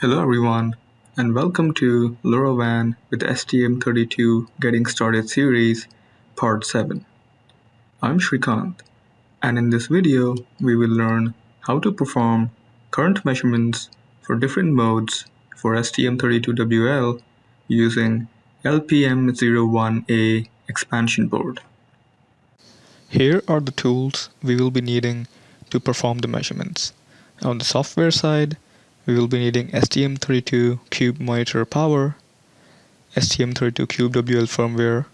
Hello everyone and welcome to LoRaWAN with STM32 Getting Started series part 7. I'm Shrikant and in this video we will learn how to perform current measurements for different modes for STM32WL using LPM01A expansion board. Here are the tools we will be needing to perform the measurements. On the software side, we will be needing STM32 Cube Monitor Power, STM32 Cube WL firmware.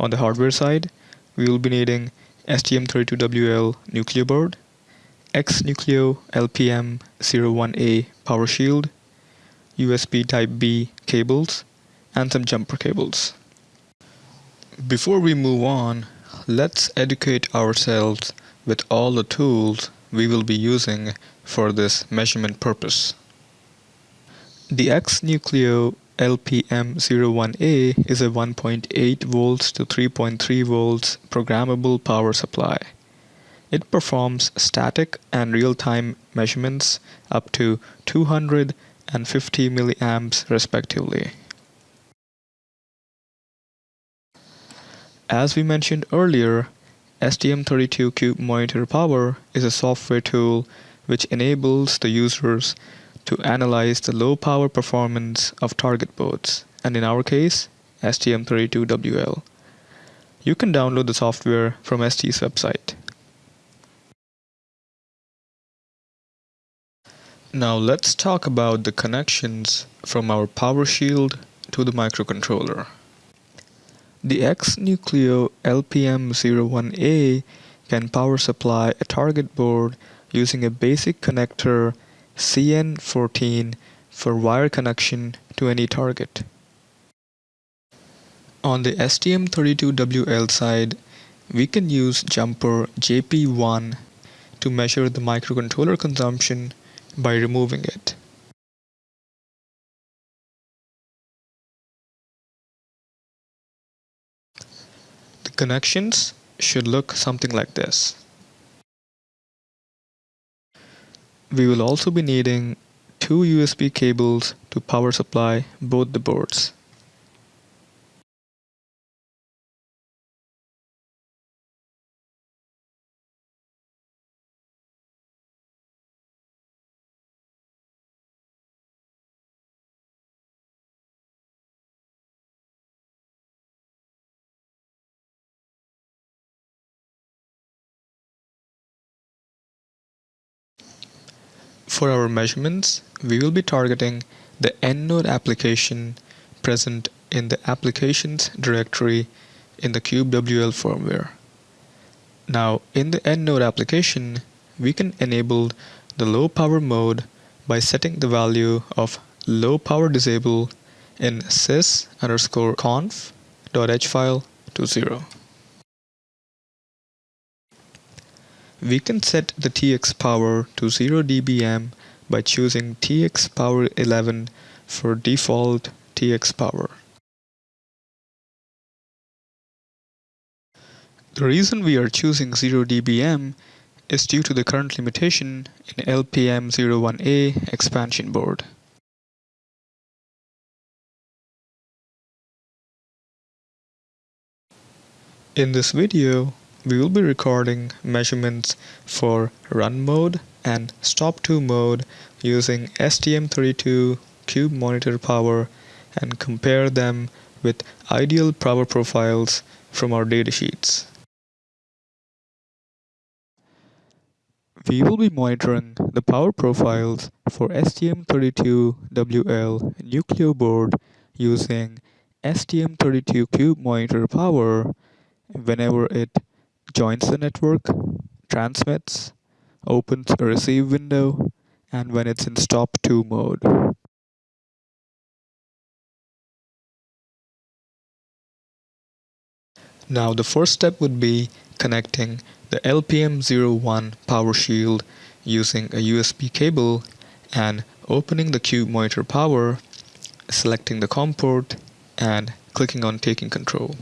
On the hardware side, we will be needing STM32WL Nucleo board, X-Nucleo LPM01A power shield, USB Type-B cables, and some jumper cables. Before we move on, let's educate ourselves with all the tools we will be using for this measurement purpose. The X-Nucleo LPM01A is a 1.8 volts to 3.3 volts programmable power supply. It performs static and real-time measurements up to 200 and 50 milliamps respectively. As we mentioned earlier, STM32 Cube Monitor Power is a software tool which enables the users to analyze the low power performance of target boards, and in our case, STM32WL. You can download the software from ST's website. Now let's talk about the connections from our power shield to the microcontroller. The X-Nucleo LPM01A can power supply a target board using a basic connector CN14 for wire connection to any target. On the STM32WL side, we can use jumper JP1 to measure the microcontroller consumption by removing it. Connections should look something like this. We will also be needing two USB cables to power supply both the boards. For our measurements, we will be targeting the End Node application present in the Applications directory in the CubeWL firmware. Now, in the End Node application, we can enable the low power mode by setting the value of low power disable in sys underscore conf.h file to 0. We can set the TX power to 0 dBm by choosing TX power 11 for default TX power. The reason we are choosing 0 dBm is due to the current limitation in LPM01A expansion board. In this video, we will be recording measurements for run mode and stop 2 mode using STM32 Cube Monitor Power and compare them with ideal power profiles from our datasheets. We will be monitoring the power profiles for STM32WL Nucleo board using STM32 Cube Monitor Power whenever it joins the network, transmits, opens a receive window, and when it's in stop 2 mode. Now the first step would be connecting the LPM01 power shield using a USB cable and opening the Cube Monitor Power, selecting the COM port, and clicking on taking control.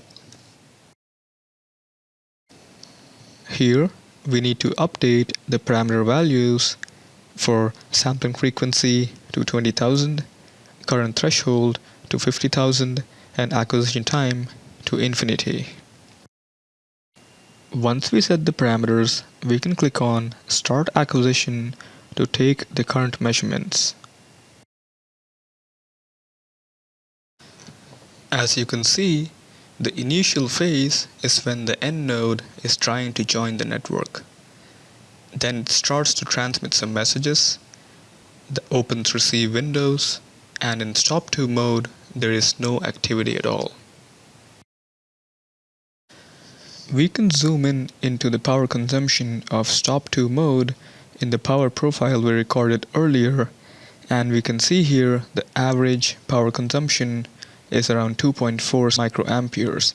Here, we need to update the parameter values for sampling frequency to 20,000, current threshold to 50,000, and acquisition time to infinity. Once we set the parameters, we can click on Start Acquisition to take the current measurements. As you can see, the initial phase is when the end node is trying to join the network. Then it starts to transmit some messages, the opens receive windows, and in stop 2 mode there is no activity at all. We can zoom in into the power consumption of stop 2 mode in the power profile we recorded earlier and we can see here the average power consumption is around 2.4 microamperes,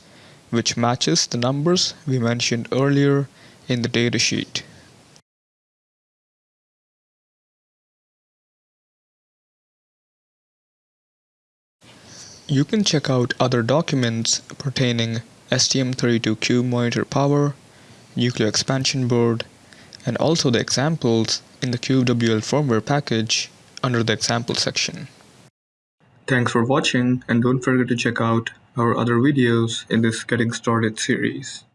which matches the numbers we mentioned earlier in the datasheet. You can check out other documents pertaining STM32 Cube monitor power, Nucleo expansion board, and also the examples in the CubeWL firmware package under the example section. Thanks for watching and don't forget to check out our other videos in this Getting Started series.